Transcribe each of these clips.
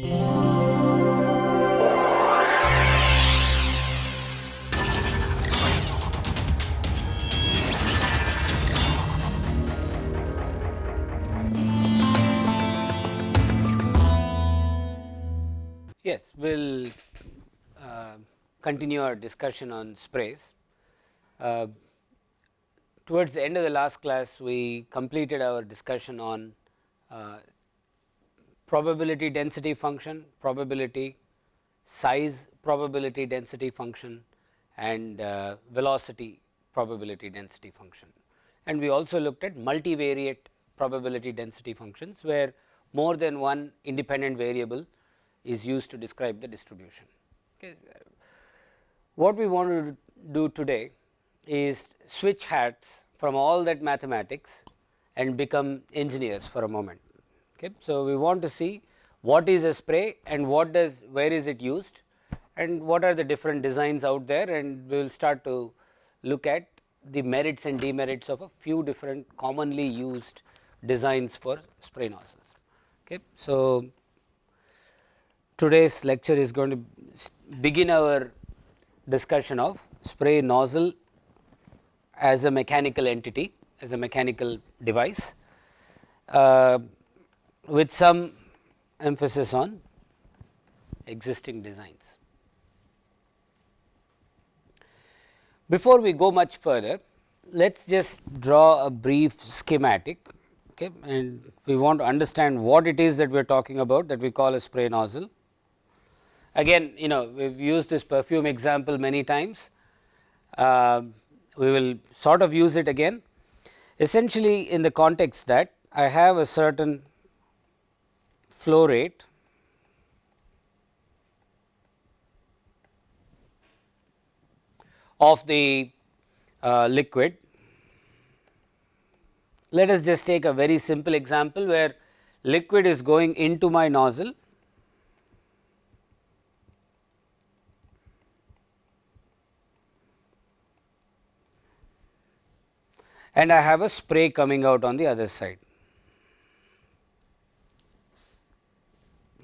Yes, we will uh, continue our discussion on sprays. Uh, towards the end of the last class, we completed our discussion on uh, probability density function, probability, size probability density function and uh, velocity probability density function. And we also looked at multivariate probability density functions, where more than one independent variable is used to describe the distribution. Okay. What we want to do today is switch hats from all that mathematics and become engineers for a moment. Okay. So, we want to see what is a spray and what does where is it used and what are the different designs out there and we will start to look at the merits and demerits of a few different commonly used designs for spray nozzles. Okay. So, today's lecture is going to begin our discussion of spray nozzle as a mechanical entity as a mechanical device uh, with some emphasis on existing designs. Before we go much further, let us just draw a brief schematic okay, and we want to understand what it is that we are talking about that we call a spray nozzle. Again you know we have used this perfume example many times, uh, we will sort of use it again essentially in the context that I have a certain flow rate of the uh, liquid. Let us just take a very simple example where liquid is going into my nozzle and I have a spray coming out on the other side.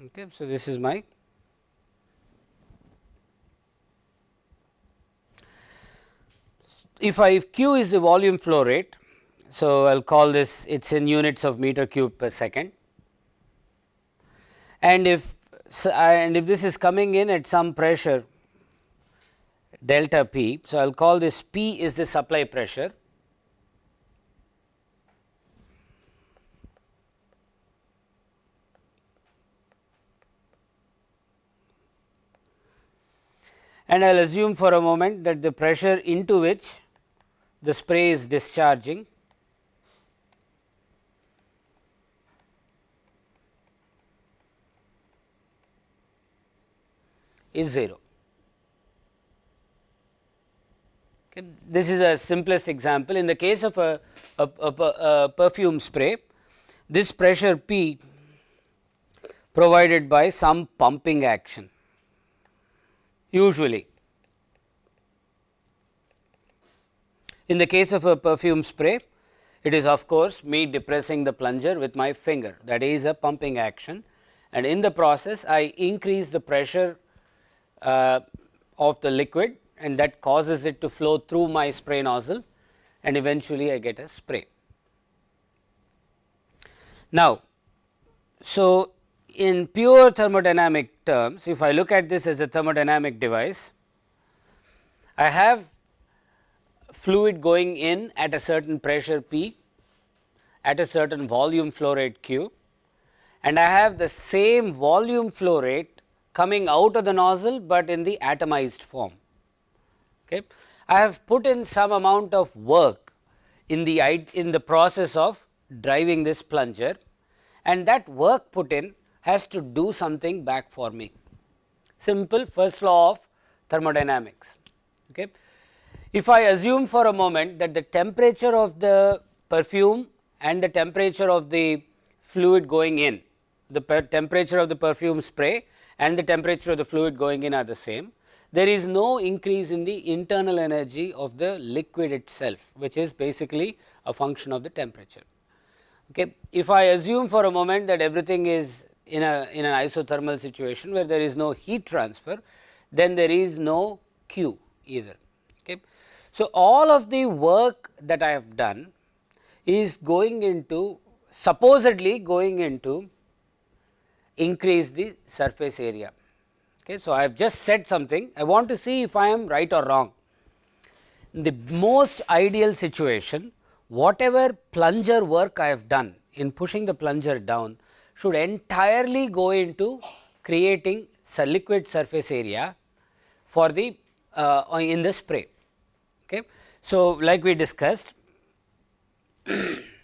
Okay. So, this is my if I if q is the volume flow rate. So, I will call this it is in units of meter cube per second and if uh, and if this is coming in at some pressure delta p. So, I will call this p is the supply pressure and I will assume for a moment that the pressure into which the spray is discharging is 0. Okay. This is a simplest example in the case of a, a, a, a perfume spray this pressure P provided by some pumping action usually. In the case of a perfume spray, it is of course me depressing the plunger with my finger that is a pumping action and in the process I increase the pressure uh, of the liquid and that causes it to flow through my spray nozzle and eventually I get a spray. Now, so in pure thermodynamic terms, if I look at this as a thermodynamic device, I have fluid going in at a certain pressure P at a certain volume flow rate Q and I have the same volume flow rate coming out of the nozzle, but in the atomized form. Okay. I have put in some amount of work in the in the process of driving this plunger and that work put in has to do something back for me. Simple first law of thermodynamics. Okay. If I assume for a moment that the temperature of the perfume and the temperature of the fluid going in, the temperature of the perfume spray and the temperature of the fluid going in are the same, there is no increase in the internal energy of the liquid itself, which is basically a function of the temperature. Okay. If I assume for a moment that everything is in a in an isothermal situation where there is no heat transfer, then there is no Q either. Okay. So, all of the work that I have done is going into supposedly going into increase the surface area. Okay. So, I have just said something I want to see if I am right or wrong. In the most ideal situation whatever plunger work I have done in pushing the plunger down should entirely go into creating liquid surface area for the uh, in the spray. Okay. So, like we discussed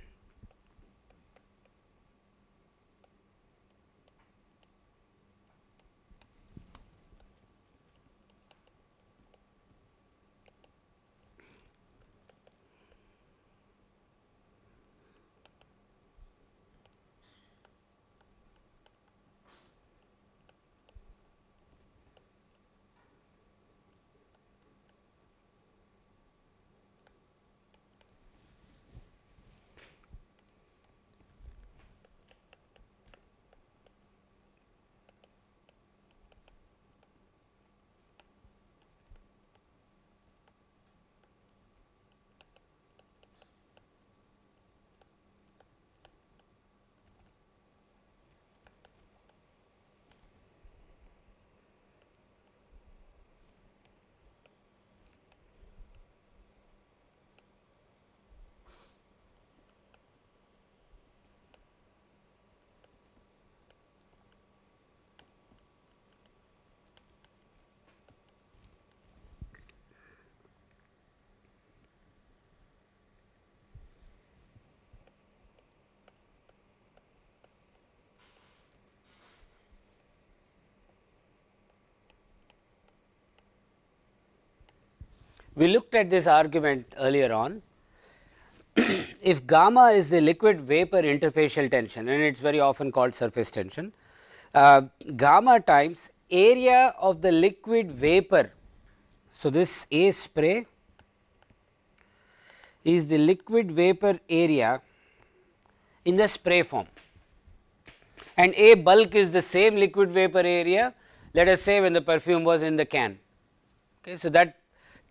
We looked at this argument earlier on. if gamma is the liquid vapor interfacial tension and it is very often called surface tension, uh, gamma times area of the liquid vapor. So, this A spray is the liquid vapor area in the spray form and A bulk is the same liquid vapor area let us say when the perfume was in the can. Okay. So, that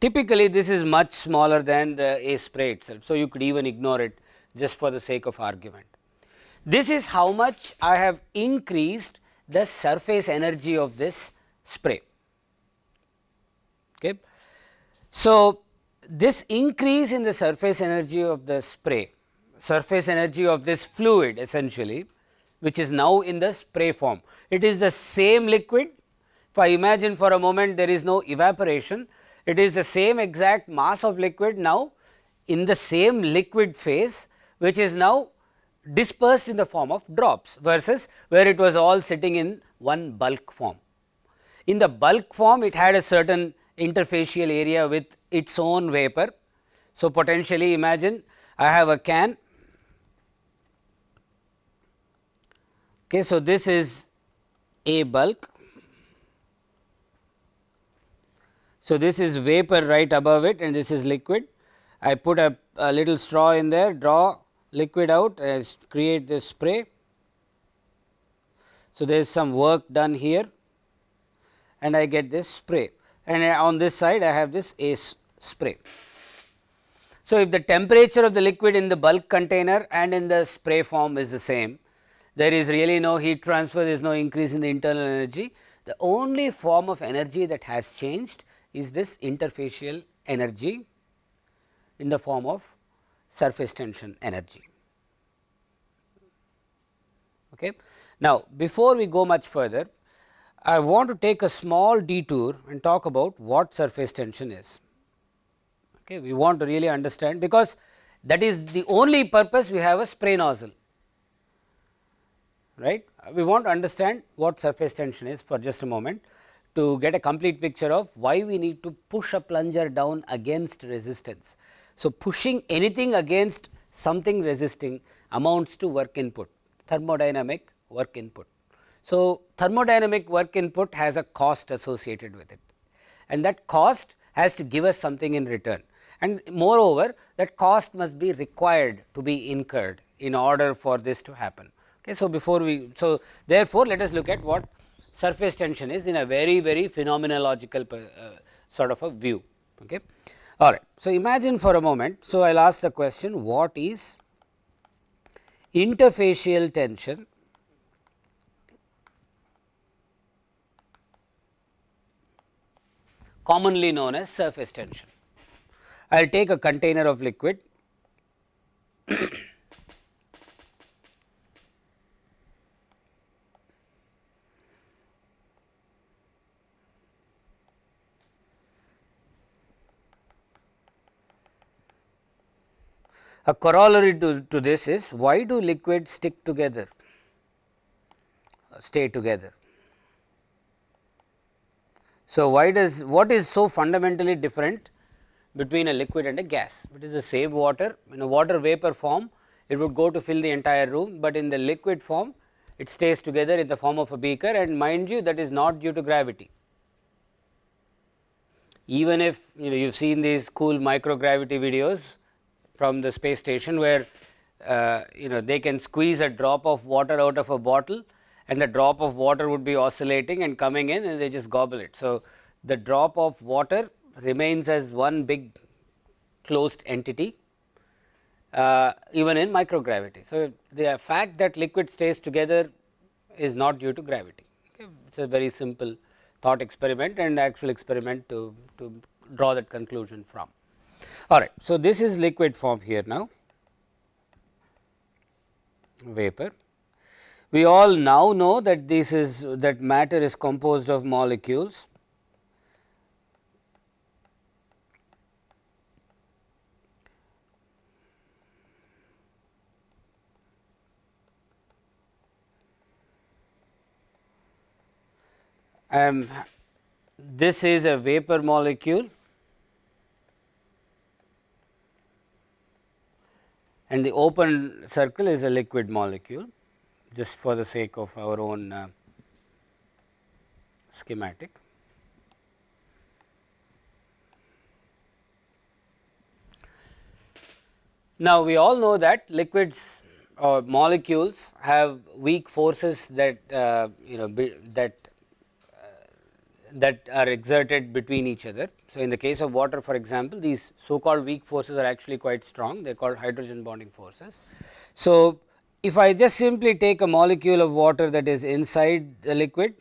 Typically, this is much smaller than the A spray itself. So, you could even ignore it just for the sake of argument. This is how much I have increased the surface energy of this spray. Okay. So, this increase in the surface energy of the spray, surface energy of this fluid essentially, which is now in the spray form. It is the same liquid. If I imagine for a moment there is no evaporation, it is the same exact mass of liquid now in the same liquid phase which is now dispersed in the form of drops versus where it was all sitting in one bulk form. In the bulk form it had a certain interfacial area with its own vapor. So, potentially imagine I have a can. Okay, so, this is a bulk So, this is vapor right above it and this is liquid. I put a, a little straw in there, draw liquid out as create this spray. So, there is some work done here and I get this spray and uh, on this side I have this ACE spray. So, if the temperature of the liquid in the bulk container and in the spray form is the same, there is really no heat transfer, there is no increase in the internal energy. The only form of energy that has changed is this interfacial energy in the form of surface tension energy. Okay. Now, before we go much further, I want to take a small detour and talk about what surface tension is. Okay. We want to really understand because that is the only purpose we have a spray nozzle right. We want to understand what surface tension is for just a moment to get a complete picture of why we need to push a plunger down against resistance. So, pushing anything against something resisting amounts to work input, thermodynamic work input. So, thermodynamic work input has a cost associated with it and that cost has to give us something in return and moreover that cost must be required to be incurred in order for this to happen. Okay. So, before we so therefore, let us look at what surface tension is in a very very phenomenological uh, sort of a view. Okay. All right. So, imagine for a moment. So, I will ask the question what is interfacial tension commonly known as surface tension. I will take a container of liquid A corollary to, to this is why do liquids stick together, stay together. So, why does what is so fundamentally different between a liquid and a gas? It is the same water in a water vapor form it would go to fill the entire room, but in the liquid form it stays together in the form of a beaker and mind you that is not due to gravity. Even if you know you have seen these cool microgravity videos from the space station where uh, you know they can squeeze a drop of water out of a bottle and the drop of water would be oscillating and coming in and they just gobble it. So, the drop of water remains as one big closed entity uh, even in microgravity. So, the fact that liquid stays together is not due to gravity. Okay. It is a very simple thought experiment and actual experiment to, to draw that conclusion from. All right. So, this is liquid form here now vapor. We all now know that this is that matter is composed of molecules. Um, this is a vapor molecule and the open circle is a liquid molecule just for the sake of our own uh, schematic. Now, we all know that liquids or molecules have weak forces that uh, you know that that are exerted between each other. So, in the case of water for example, these so called weak forces are actually quite strong they are called hydrogen bonding forces. So, if I just simply take a molecule of water that is inside the liquid,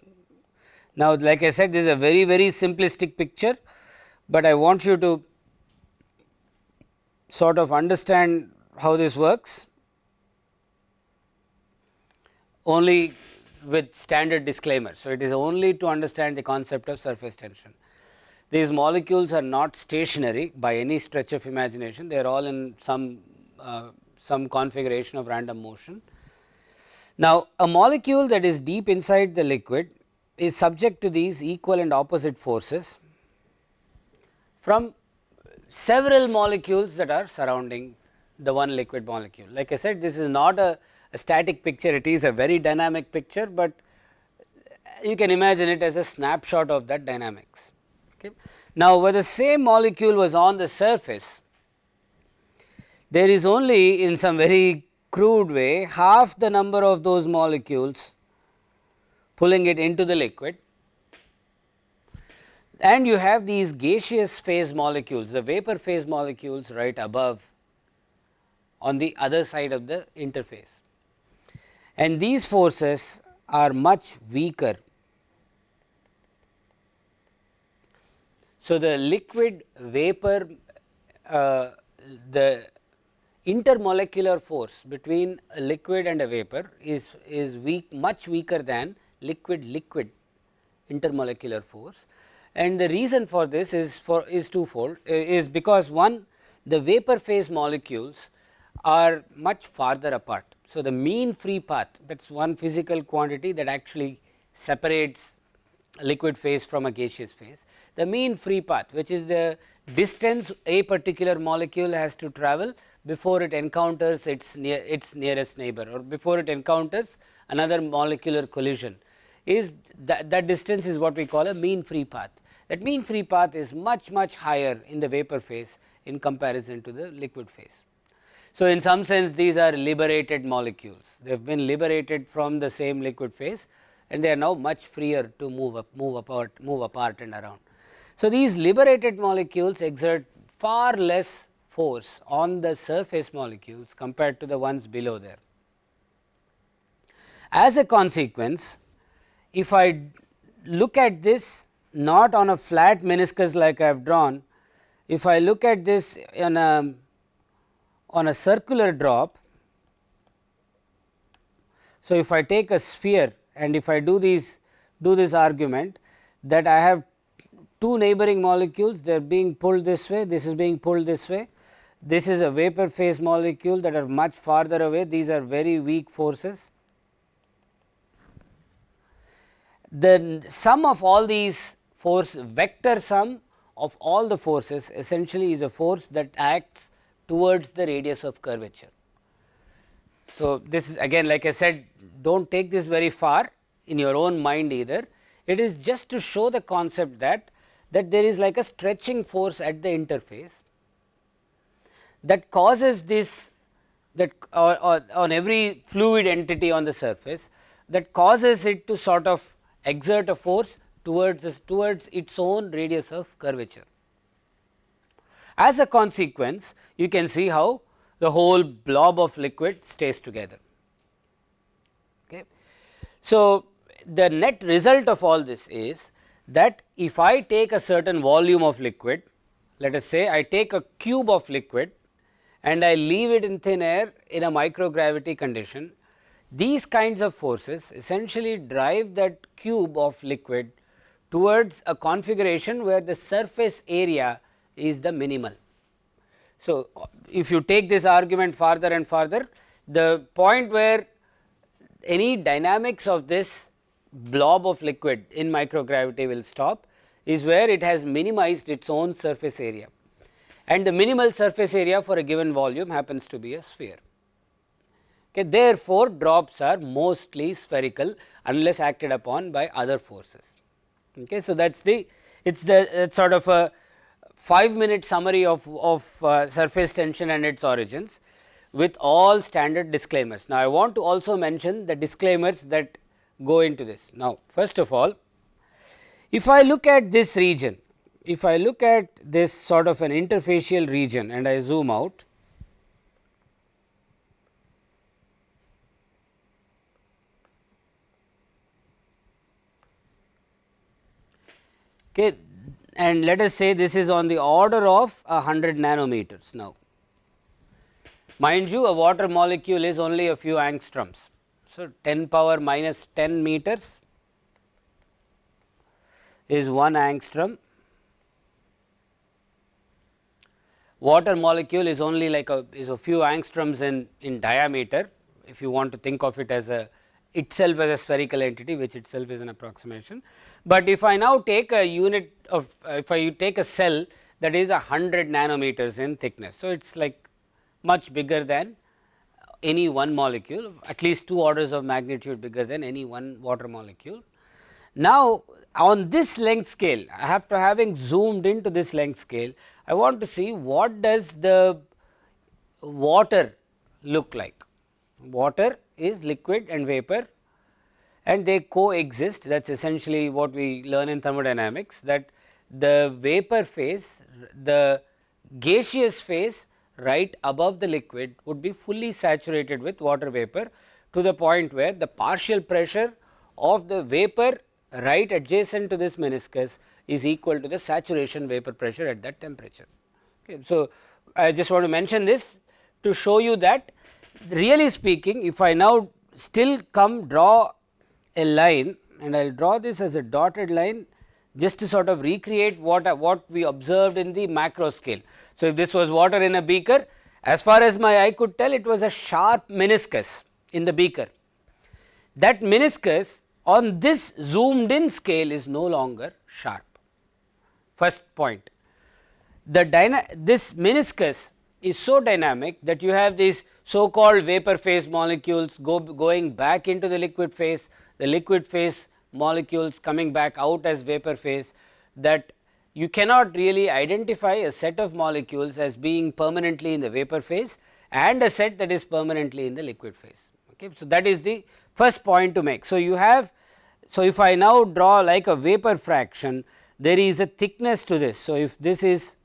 now like I said this is a very very simplistic picture, but I want you to sort of understand how this works only with standard disclaimer. So, it is only to understand the concept of surface tension. These molecules are not stationary by any stretch of imagination, they are all in some uh, some configuration of random motion. Now, a molecule that is deep inside the liquid is subject to these equal and opposite forces from several molecules that are surrounding the one liquid molecule. Like I said this is not a a static picture it is a very dynamic picture, but you can imagine it as a snapshot of that dynamics. Okay. Now, where the same molecule was on the surface, there is only in some very crude way half the number of those molecules pulling it into the liquid and you have these gaseous phase molecules, the vapor phase molecules right above on the other side of the interface and these forces are much weaker. So, the liquid vapor uh, the intermolecular force between a liquid and a vapor is, is weak much weaker than liquid liquid intermolecular force. And the reason for this is for is twofold. Is because one the vapor phase molecules are much farther apart so, the mean free path that is one physical quantity that actually separates liquid phase from a gaseous phase. The mean free path which is the distance a particular molecule has to travel before it encounters its near its nearest neighbor or before it encounters another molecular collision is that, that distance is what we call a mean free path. That mean free path is much much higher in the vapor phase in comparison to the liquid phase. So, in some sense these are liberated molecules, they have been liberated from the same liquid phase and they are now much freer to move up, move apart, move apart and around. So, these liberated molecules exert far less force on the surface molecules compared to the ones below there. As a consequence, if I look at this not on a flat meniscus like I have drawn, if I look at this in a on a circular drop. So, if I take a sphere and if I do these do this argument that I have two neighboring molecules they are being pulled this way this is being pulled this way this is a vapor phase molecule that are much farther away these are very weak forces. The sum of all these force vector sum of all the forces essentially is a force that acts towards the radius of curvature. So, this is again like I said do not take this very far in your own mind either. It is just to show the concept that that there is like a stretching force at the interface that causes this that or, or on every fluid entity on the surface that causes it to sort of exert a force towards towards its own radius of curvature. As a consequence, you can see how the whole blob of liquid stays together. Okay. So, the net result of all this is that if I take a certain volume of liquid, let us say I take a cube of liquid and I leave it in thin air in a microgravity condition, these kinds of forces essentially drive that cube of liquid towards a configuration where the surface area is the minimal. So, if you take this argument farther and farther the point where any dynamics of this blob of liquid in microgravity will stop is where it has minimized its own surface area and the minimal surface area for a given volume happens to be a sphere. Okay. Therefore, drops are mostly spherical unless acted upon by other forces. Okay. So, that is the it is the sort of a 5 minute summary of, of uh, surface tension and its origins with all standard disclaimers. Now, I want to also mention the disclaimers that go into this. Now, first of all, if I look at this region, if I look at this sort of an interfacial region and I zoom out, okay, and let us say this is on the order of 100 nanometers now. Mind you a water molecule is only a few angstroms. So, 10 power minus 10 meters is 1 angstrom. Water molecule is only like a is a few angstroms in, in diameter if you want to think of it as a itself as a spherical entity which itself is an approximation. But if I now take a unit of uh, if I take a cell that is a 100 nanometers in thickness. So, it is like much bigger than any one molecule at least two orders of magnitude bigger than any one water molecule. Now, on this length scale after having zoomed into this length scale I want to see what does the water look like. Water is liquid and vapor and they coexist that is essentially what we learn in thermodynamics that the vapor phase the gaseous phase right above the liquid would be fully saturated with water vapor to the point where the partial pressure of the vapor right adjacent to this meniscus is equal to the saturation vapor pressure at that temperature. Okay. So, I just want to mention this to show you that really speaking if I now still come draw a line and I will draw this as a dotted line just to sort of recreate what, what we observed in the macro scale. So, if this was water in a beaker as far as my eye could tell it was a sharp meniscus in the beaker. That meniscus on this zoomed in scale is no longer sharp first point. The this meniscus is so dynamic that you have these so called vapor phase molecules go, going back into the liquid phase, the liquid phase molecules coming back out as vapor phase that you cannot really identify a set of molecules as being permanently in the vapor phase and a set that is permanently in the liquid phase. Okay. So, that is the first point to make. So, you have so if I now draw like a vapor fraction there is a thickness to this. So, if this is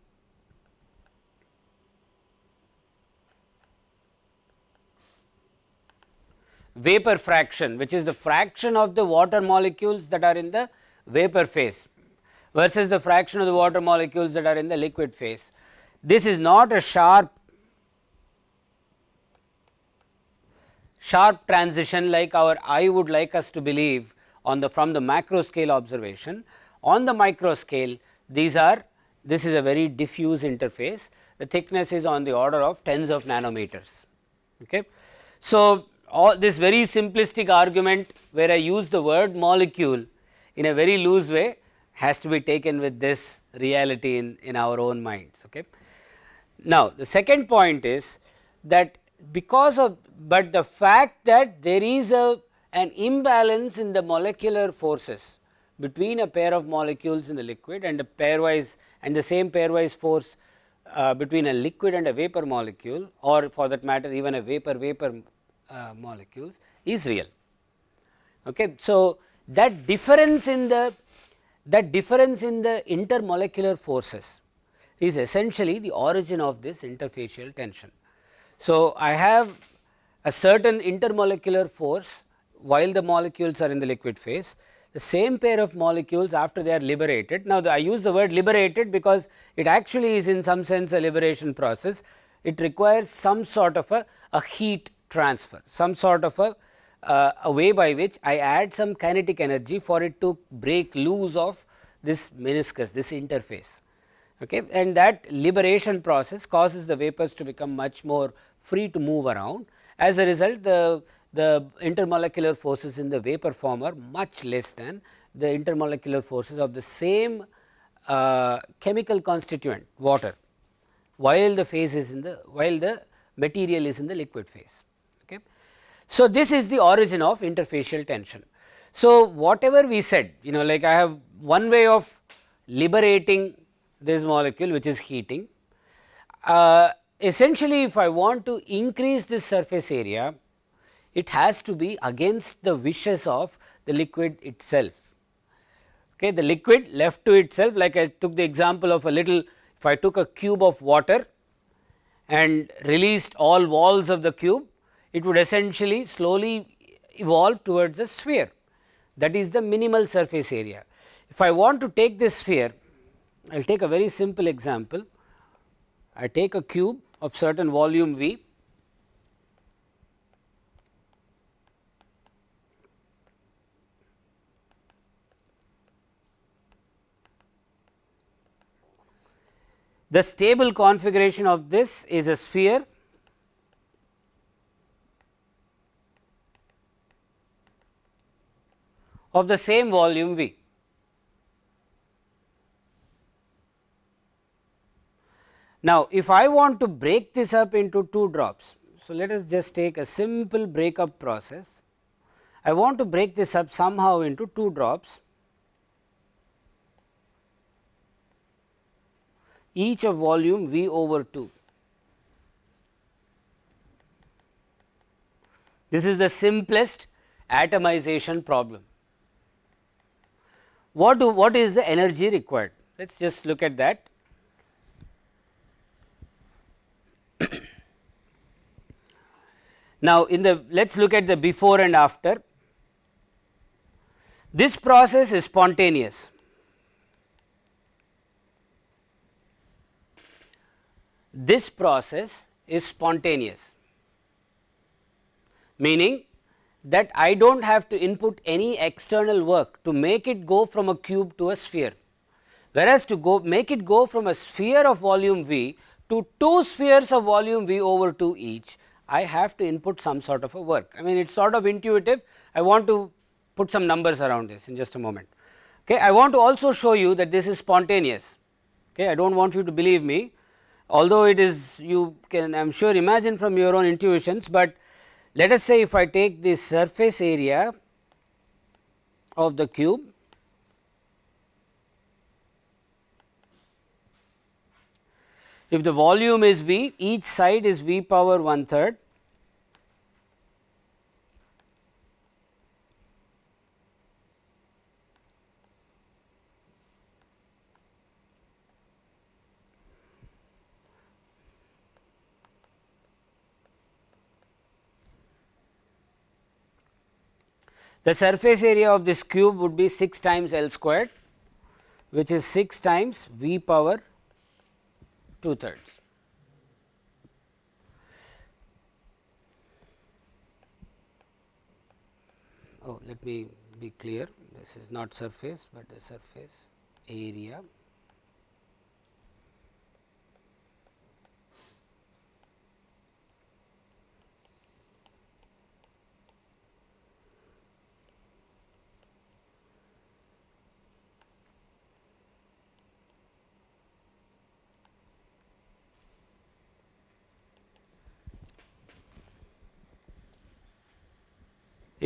vapor fraction which is the fraction of the water molecules that are in the vapor phase versus the fraction of the water molecules that are in the liquid phase. This is not a sharp sharp transition like our eye would like us to believe on the from the macro scale observation. On the micro scale these are this is a very diffuse interface the thickness is on the order of tens of nanometers. Okay. So, all this very simplistic argument where I use the word molecule in a very loose way has to be taken with this reality in, in our own minds. Okay. Now, the second point is that because of, but the fact that there is a an imbalance in the molecular forces between a pair of molecules in the liquid and a pairwise and the same pairwise force uh, between a liquid and a vapor molecule or for that matter even a vapor vapor uh, molecules is real. Okay. So, that difference in the that difference in the intermolecular forces is essentially the origin of this interfacial tension. So, I have a certain intermolecular force while the molecules are in the liquid phase, the same pair of molecules after they are liberated. Now, the, I use the word liberated because it actually is in some sense a liberation process. It requires some sort of a, a heat transfer, some sort of a, uh, a way by which I add some kinetic energy for it to break loose of this meniscus, this interface. Okay. And that liberation process causes the vapors to become much more free to move around. As a result, the the intermolecular forces in the vapor form are much less than the intermolecular forces of the same uh, chemical constituent water while the phase is in the while the material is in the liquid phase. So, this is the origin of interfacial tension. So, whatever we said you know like I have one way of liberating this molecule which is heating. Uh, essentially if I want to increase this surface area it has to be against the wishes of the liquid itself. Okay, the liquid left to itself like I took the example of a little if I took a cube of water and released all walls of the cube it would essentially slowly evolve towards a sphere. That is the minimal surface area. If I want to take this sphere I will take a very simple example. I take a cube of certain volume V. The stable configuration of this is a sphere of the same volume V. Now, if I want to break this up into two drops, so let us just take a simple breakup process. I want to break this up somehow into two drops. each of volume V over 2. This is the simplest atomization problem. What do what is the energy required? Let us just look at that. now, in the let us look at the before and after. This process is spontaneous. this process is spontaneous, meaning that I do not have to input any external work to make it go from a cube to a sphere. Whereas, to go make it go from a sphere of volume V to two spheres of volume V over 2 each, I have to input some sort of a work. I mean it is sort of intuitive, I want to put some numbers around this in just a moment. Okay. I want to also show you that this is spontaneous, okay. I do not want you to believe me, although it is you can I am sure imagine from your own intuitions, but let us say if I take the surface area of the cube if the volume is V, each side is V power one third The surface area of this cube would be 6 times L squared which is 6 times V power 2 thirds. Oh, let me be clear this is not surface, but the surface area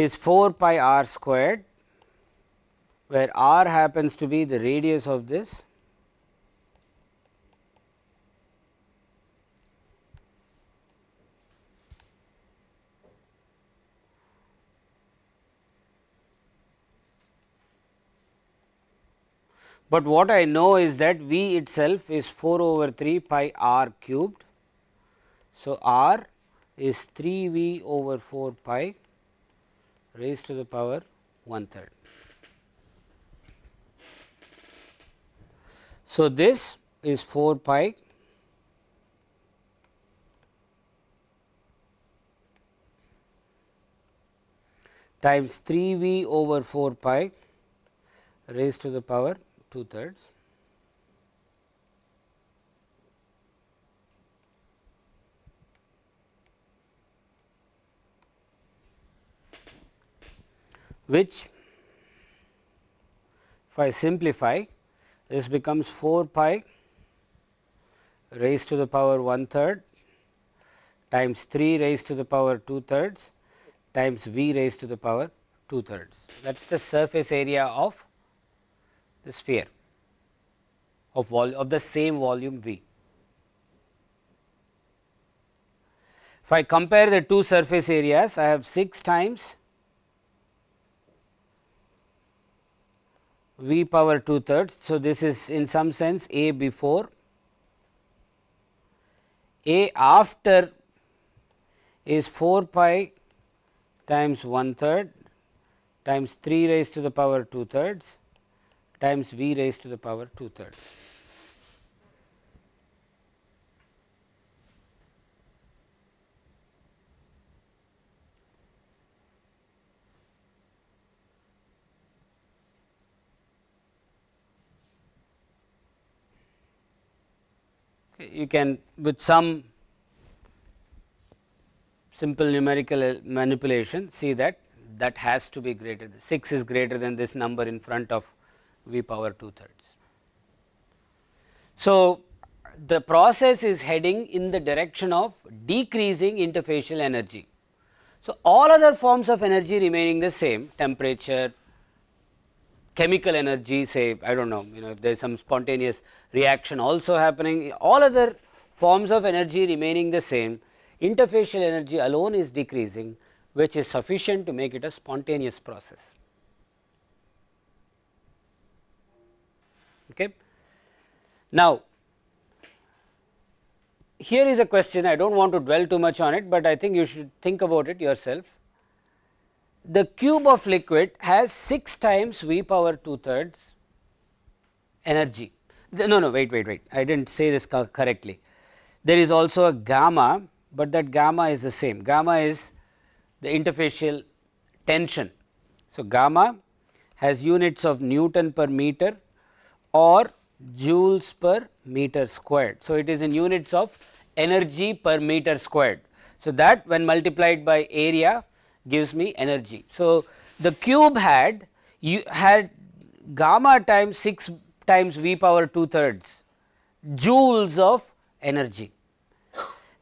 is 4 pi r squared where r happens to be the radius of this but what I know is that V itself is 4 over 3 pi r cubed. So, r is 3 V over 4 pi raised to the power one third. So, this is 4 pi times 3 v over 4 pi raised to the power 2 thirds. Which if I simplify this becomes 4 pi raised to the power 1 third times 3 raised to the power 2 thirds times v raised to the power 2 thirds. That is the surface area of the sphere of, of the same volume v. If I compare the two surface areas, I have 6 times v power 2 thirds. So, this is in some sense a before a after is 4 pi times 1 third times 3 raised to the power 2 thirds times v raised to the power 2 thirds. You can with some simple numerical uh, manipulation see that that has to be greater than 6 is greater than this number in front of v power 2 thirds. So, the process is heading in the direction of decreasing interfacial energy. So, all other forms of energy remaining the same temperature, chemical energy say I do not know you know if there is some spontaneous reaction also happening all other forms of energy remaining the same interfacial energy alone is decreasing which is sufficient to make it a spontaneous process. Okay. Now, here is a question I do not want to dwell too much on it, but I think you should think about it yourself the cube of liquid has 6 times V power 2 thirds energy. No, no, wait, wait, wait, I did not say this correctly. There is also a gamma, but that gamma is the same. Gamma is the interfacial tension. So, gamma has units of Newton per meter or joules per meter squared. So, it is in units of energy per meter squared. So, that when multiplied by area gives me energy. So, the cube had you had gamma times 6 times v power 2 thirds joules of energy.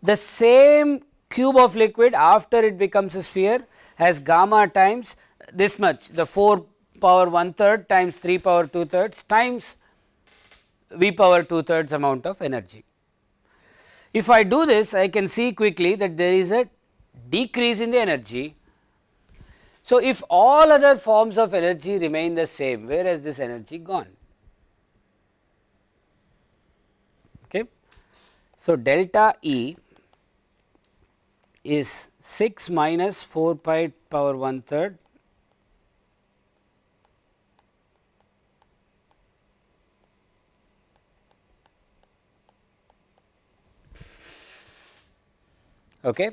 The same cube of liquid after it becomes a sphere has gamma times this much the 4 power 1 third times 3 power 2 thirds times v power 2 thirds amount of energy. If I do this I can see quickly that there is a decrease in the energy. So, if all other forms of energy remain the same where has this energy gone? Okay. So, delta E is 6 minus 4 pi power 1 third Okay.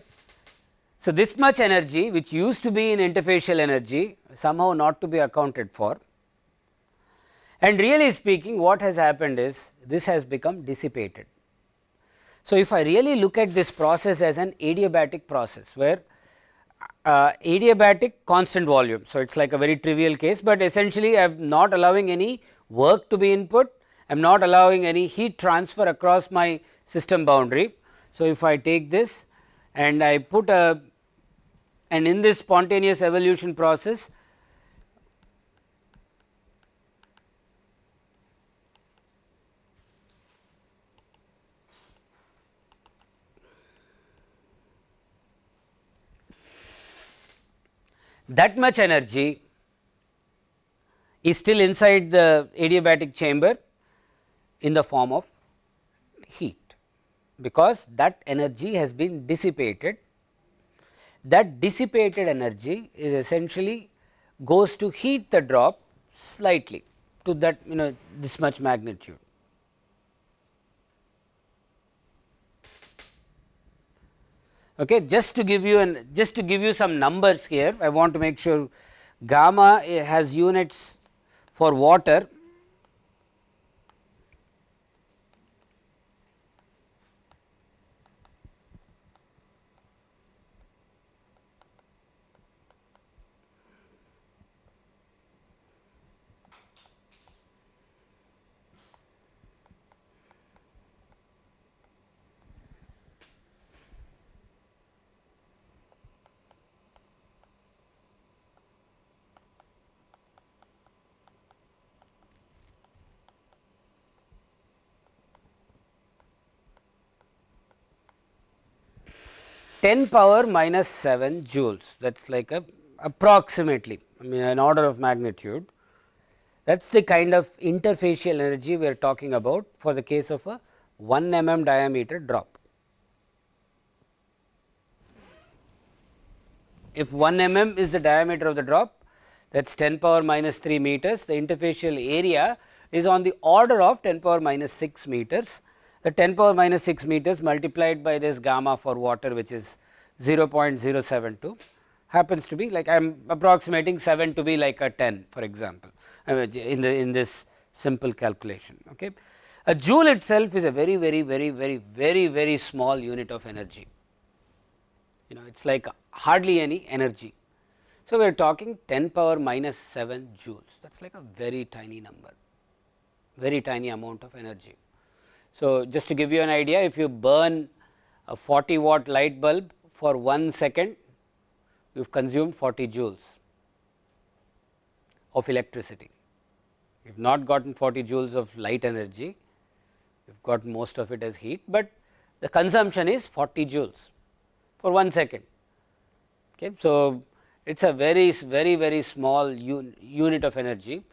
So, this much energy which used to be in interfacial energy somehow not to be accounted for and really speaking what has happened is this has become dissipated. So, if I really look at this process as an adiabatic process where uh, adiabatic constant volume. So, it is like a very trivial case, but essentially I am not allowing any work to be input, I am not allowing any heat transfer across my system boundary. So, if I take this and I put a and in this spontaneous evolution process that much energy is still inside the adiabatic chamber in the form of heat because that energy has been dissipated. That dissipated energy is essentially goes to heat the drop slightly to that you know this much magnitude. Okay, just to give you an just to give you some numbers here, I want to make sure gamma has units for water ten power minus 7 joules. That is like a approximately I mean an order of magnitude. That is the kind of interfacial energy we are talking about for the case of a 1 mm diameter drop. If 1 mm is the diameter of the drop that is 10 power minus 3 meters. The interfacial area is on the order of 10 power minus 6 meters the 10 power minus 6 meters multiplied by this gamma for water which is 0.072 happens to be like I am approximating 7 to be like a 10 for example, in the in this simple calculation. Okay. A joule itself is a very very very very very very small unit of energy, you know it is like hardly any energy. So, we are talking 10 power minus 7 joules that is like a very tiny number, very tiny amount of energy. So, just to give you an idea if you burn a 40 watt light bulb for 1 second you have consumed 40 joules of electricity. You have not gotten 40 joules of light energy, you have got most of it as heat, but the consumption is 40 joules for 1 second. Okay. So, it is a very very very small un unit of energy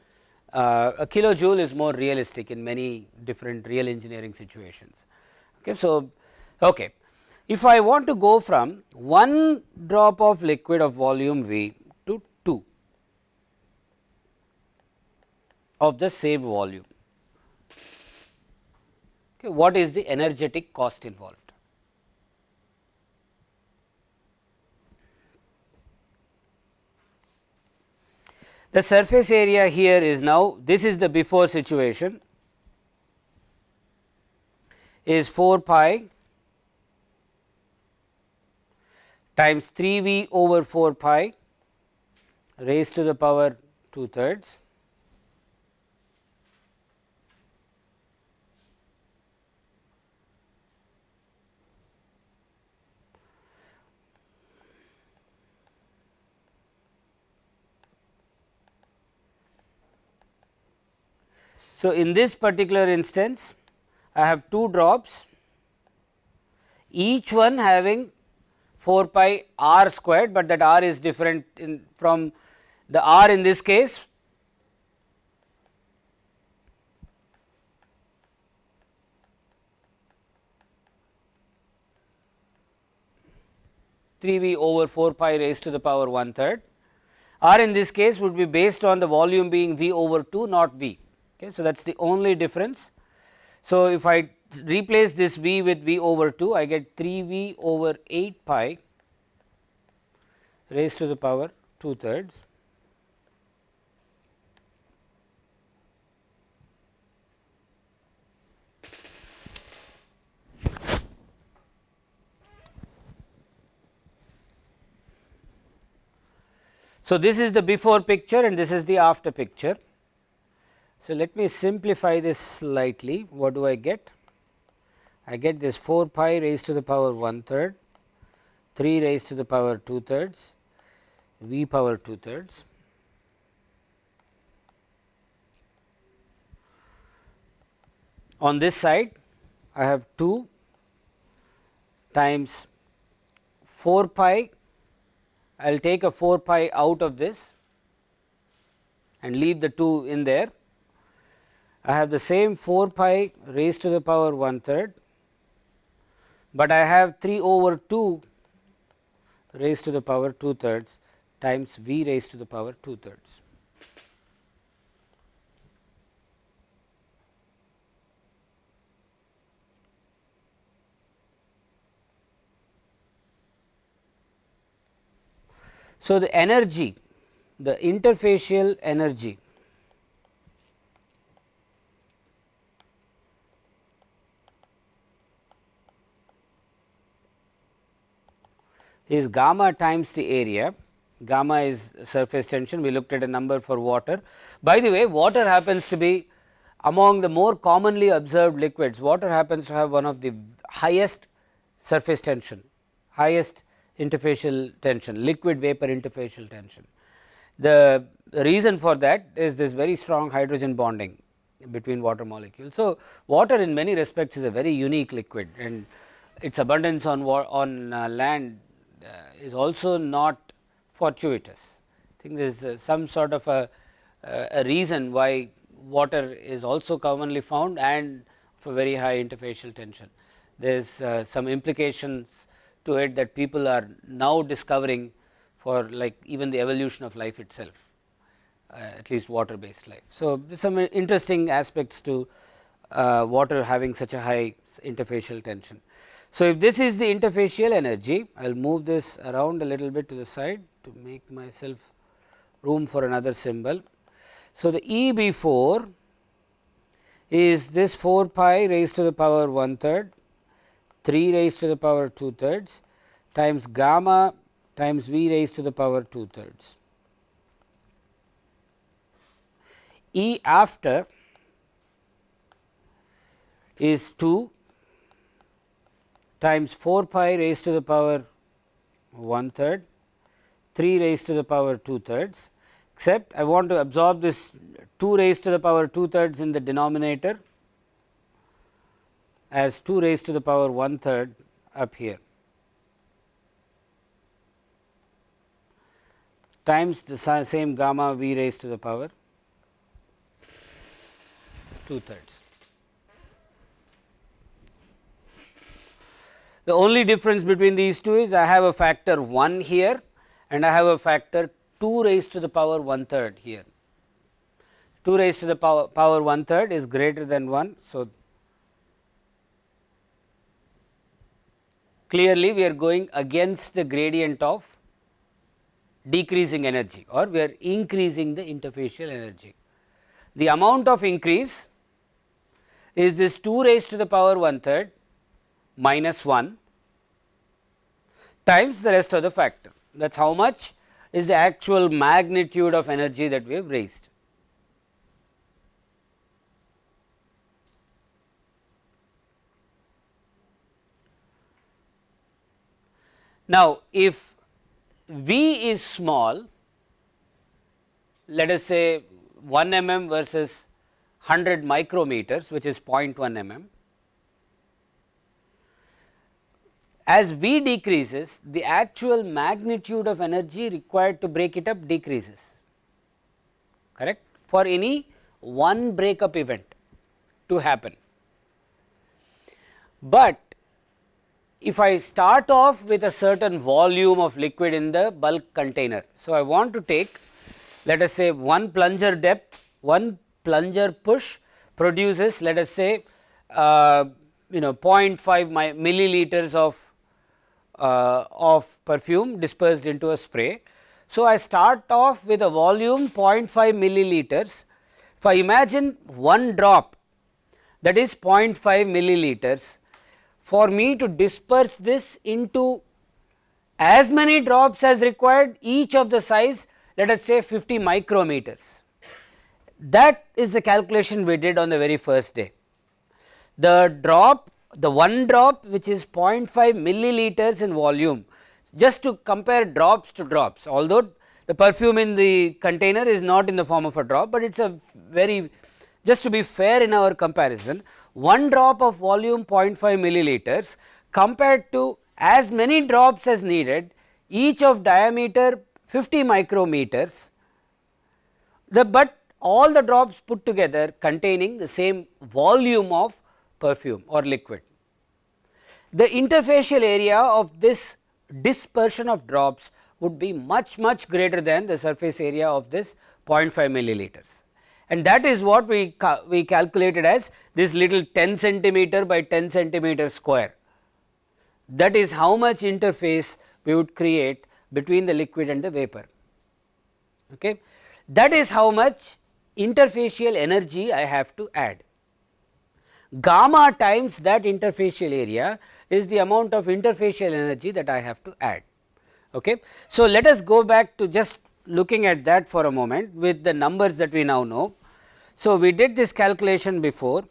uh, a kilojoule is more realistic in many different real engineering situations. Okay. So, okay. if I want to go from one drop of liquid of volume V to 2 of the same volume, okay, what is the energetic cost involved? The surface area here is now this is the before situation is 4 pi times 3 v over 4 pi raised to the power 2 thirds So, in this particular instance I have two drops each one having 4 pi r squared, but that r is different from the r in this case 3 v over 4 pi raised to the power 1 third r in this case would be based on the volume being v over 2 not v. Okay. So, that is the only difference. So, if I replace this v with v over 2 I get 3 v over 8 pi raised to the power 2 thirds So, this is the before picture and this is the after picture. So, let me simplify this slightly what do I get? I get this 4 pi raised to the power 1 third, 3 raised to the power 2 thirds, v power 2 thirds. On this side I have 2 times 4 pi I will take a 4 pi out of this and leave the 2 in there. I have the same 4 pi raised to the power 1 third, but I have 3 over 2 raised to the power 2 thirds times v raised to the power 2 thirds. So, the energy the interfacial energy is gamma times the area gamma is surface tension we looked at a number for water. By the way water happens to be among the more commonly observed liquids water happens to have one of the highest surface tension highest interfacial tension, liquid vapor interfacial tension. The reason for that is this very strong hydrogen bonding between water molecules. So, water in many respects is a very unique liquid and its abundance on on uh, land is also not fortuitous. I think there is uh, some sort of a, a reason why water is also commonly found and for very high interfacial tension. There is uh, some implications to it that people are now discovering for like even the evolution of life itself uh, at least water based life. So, some interesting aspects to uh, water having such a high interfacial tension. So, if this is the interfacial energy I will move this around a little bit to the side to make myself room for another symbol. So, the E B 4 is this 4 pi raised to the power 1 third 3 raised to the power 2 thirds times gamma times v raised to the power 2 thirds. E after is 2 times 4 pi raised to the power 1 third, 3 raised to the power 2 thirds, except I want to absorb this 2 raised to the power 2 thirds in the denominator as 2 raised to the power 1 third up here times the same gamma v raised to the power 2 thirds. The only difference between these two is I have a factor 1 here and I have a factor 2 raised to the power 1 third here. 2 raised to the power, power 1 third is greater than 1. So, clearly we are going against the gradient of decreasing energy or we are increasing the interfacial energy. The amount of increase is this 2 raised to the power 1 third minus 1 times the rest of the factor that is how much is the actual magnitude of energy that we have raised. Now, if V is small, let us say 1 mm versus 100 micrometers which is 0.1 mm. As V decreases the actual magnitude of energy required to break it up decreases correct for any one breakup event to happen. But if I start off with a certain volume of liquid in the bulk container. So, I want to take let us say one plunger depth, one plunger push produces let us say uh, you know 0.5 milliliters of uh, of perfume dispersed into a spray. So, I start off with a volume 0.5 milliliters. If I imagine one drop that is 0.5 milliliters for me to disperse this into as many drops as required each of the size let us say 50 micrometers. That is the calculation we did on the very first day. The drop the one drop which is 0.5 milliliters in volume just to compare drops to drops. Although the perfume in the container is not in the form of a drop, but it is a very just to be fair in our comparison one drop of volume 0.5 milliliters compared to as many drops as needed each of diameter 50 micrometers. The but all the drops put together containing the same volume of perfume or liquid. The interfacial area of this dispersion of drops would be much much greater than the surface area of this 0.5 milliliters and that is what we, ca we calculated as this little 10 centimeter by 10 centimeter square. That is how much interface we would create between the liquid and the vapor. Okay. That is how much interfacial energy I have to add. Gamma times that interfacial area is the amount of interfacial energy that I have to add. Okay. So, let us go back to just looking at that for a moment with the numbers that we now know. So, we did this calculation before.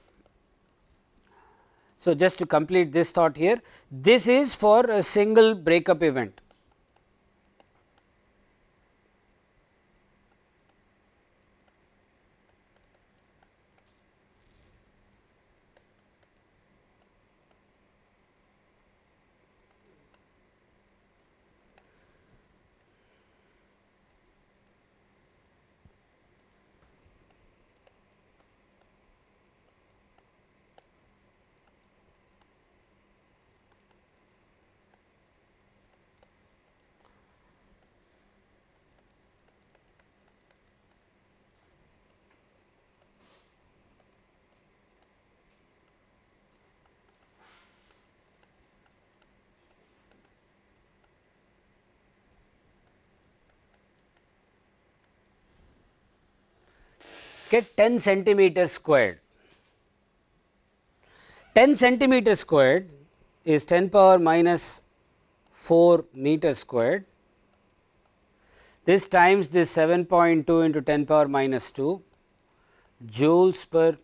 So, just to complete this thought here, this is for a single breakup event. Get 10 centimeter squared. 10 centimeter squared is 10 power minus 4 meter squared. This times this 7.2 into 10 power minus 2 joules per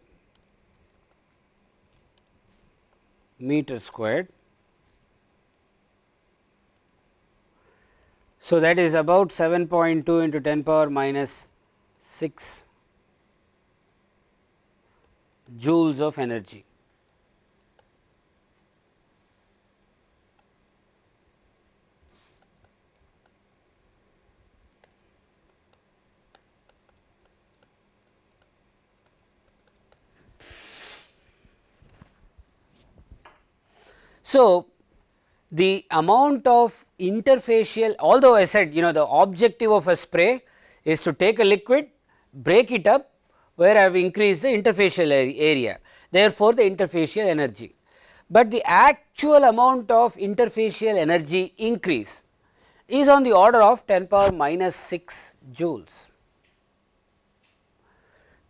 meter squared. So, that is about 7.2 into 10 power minus 6 joules of energy. So, the amount of interfacial although I said you know the objective of a spray is to take a liquid break it up where I have increased the interfacial area therefore, the interfacial energy. But the actual amount of interfacial energy increase is on the order of 10 power minus 6 joules.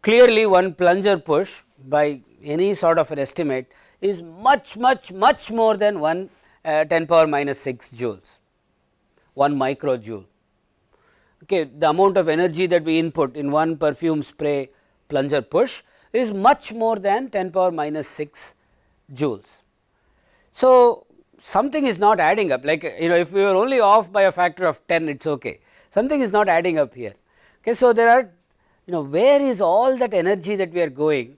Clearly, one plunger push by any sort of an estimate is much much much more than 1 uh, 10 power minus 6 joules 1 microjoule. Okay, the amount of energy that we input in one perfume spray plunger push is much more than 10 power minus 6 joules. So, something is not adding up like you know if we were only off by a factor of 10 it is okay something is not adding up here. Okay, so, there are you know where is all that energy that we are going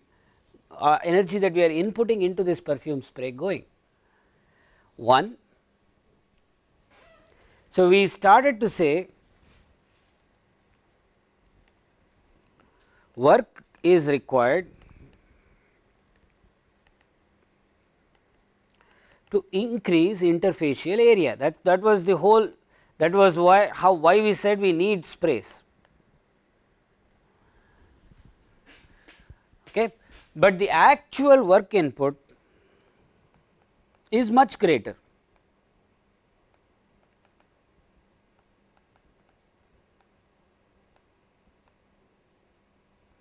uh, energy that we are inputting into this perfume spray going. One So, we started to say work is required to increase interfacial area that that was the whole that was why how why we said we need sprays. Okay. But the actual work input is much greater.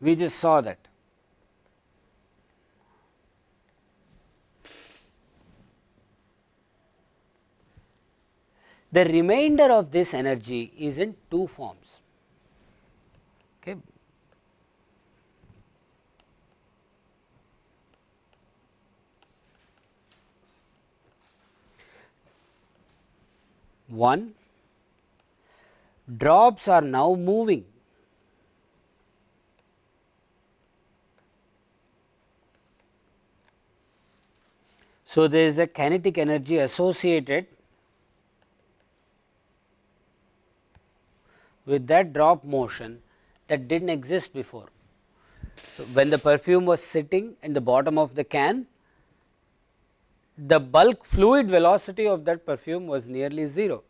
We just saw that. The remainder of this energy is in two forms. Okay. One, drops are now moving. So, there is a kinetic energy associated with that drop motion that did not exist before. So, when the perfume was sitting in the bottom of the can, the bulk fluid velocity of that perfume was nearly 0.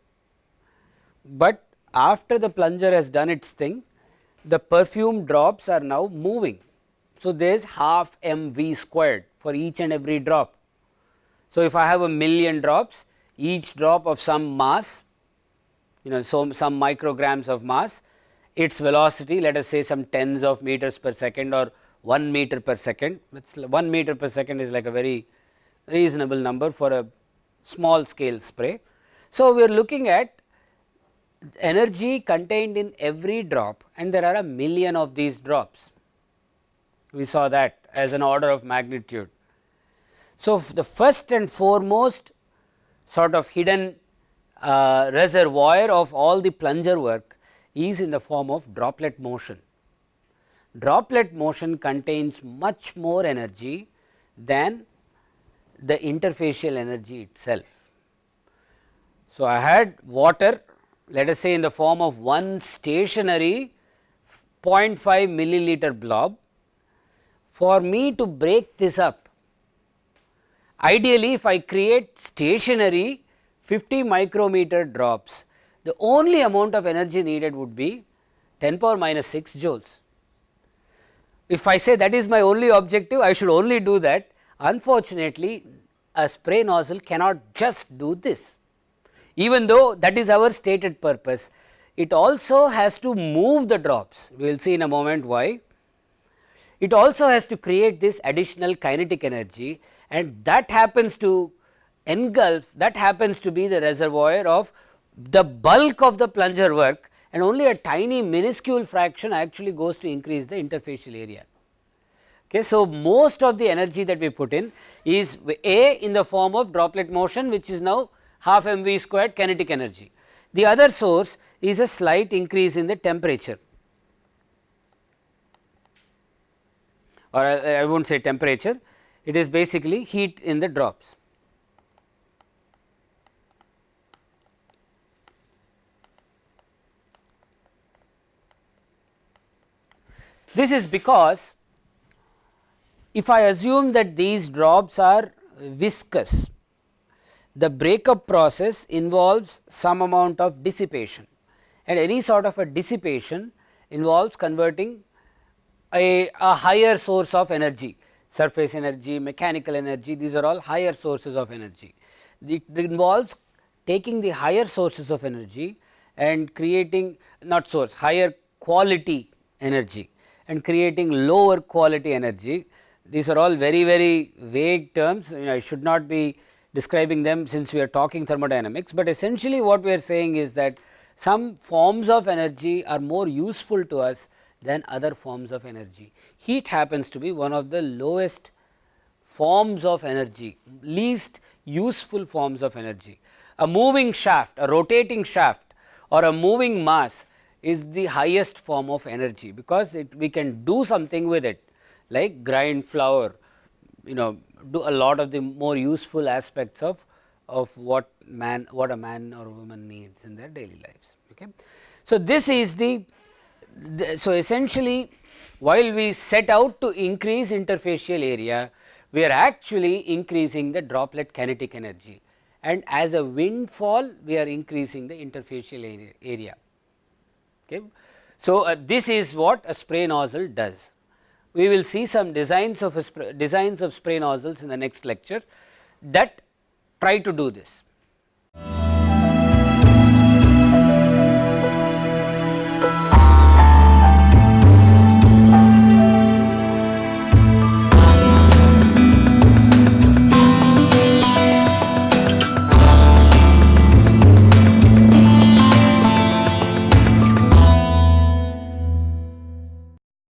But after the plunger has done its thing, the perfume drops are now moving. So, there is half m v squared for each and every drop. So, if I have a million drops, each drop of some mass you know so some micrograms of mass its velocity let us say some tens of meters per second or 1 meter per second it's 1 meter per second is like a very reasonable number for a small scale spray. So, we are looking at energy contained in every drop and there are a million of these drops. We saw that as an order of magnitude. So, the first and foremost sort of hidden uh, reservoir of all the plunger work is in the form of droplet motion. Droplet motion contains much more energy than the interfacial energy itself. So, I had water let us say in the form of one stationary 0.5 milliliter blob. For me to break this up, ideally if I create stationary 50 micrometer drops, the only amount of energy needed would be 10 power minus 6 joules. If I say that is my only objective, I should only do that. Unfortunately, a spray nozzle cannot just do this. Even though that is our stated purpose, it also has to move the drops. We will see in a moment why. It also has to create this additional kinetic energy and that happens to engulf that happens to be the reservoir of the bulk of the plunger work and only a tiny minuscule fraction actually goes to increase the interfacial area. Okay, so, most of the energy that we put in is A in the form of droplet motion which is now half m v squared kinetic energy. The other source is a slight increase in the temperature or uh, I, I will not say temperature, it is basically heat in the drops. This is because if I assume that these drops are viscous, the breakup process involves some amount of dissipation and any sort of a dissipation involves converting a, a higher source of energy surface energy, mechanical energy these are all higher sources of energy. It involves taking the higher sources of energy and creating not source higher quality energy and creating lower quality energy. These are all very very vague terms you know I should not be describing them since we are talking thermodynamics, but essentially what we are saying is that some forms of energy are more useful to us than other forms of energy. Heat happens to be one of the lowest forms of energy, least useful forms of energy. A moving shaft, a rotating shaft or a moving mass is the highest form of energy, because it we can do something with it like grind flour, you know do a lot of the more useful aspects of of what man what a man or woman needs in their daily lives. Okay. So, this is the, so essentially while we set out to increase interfacial area we are actually increasing the droplet kinetic energy and as a windfall we are increasing the interfacial area. Okay. So, uh, this is what a spray nozzle does. We will see some designs of designs of spray nozzles in the next lecture that try to do this.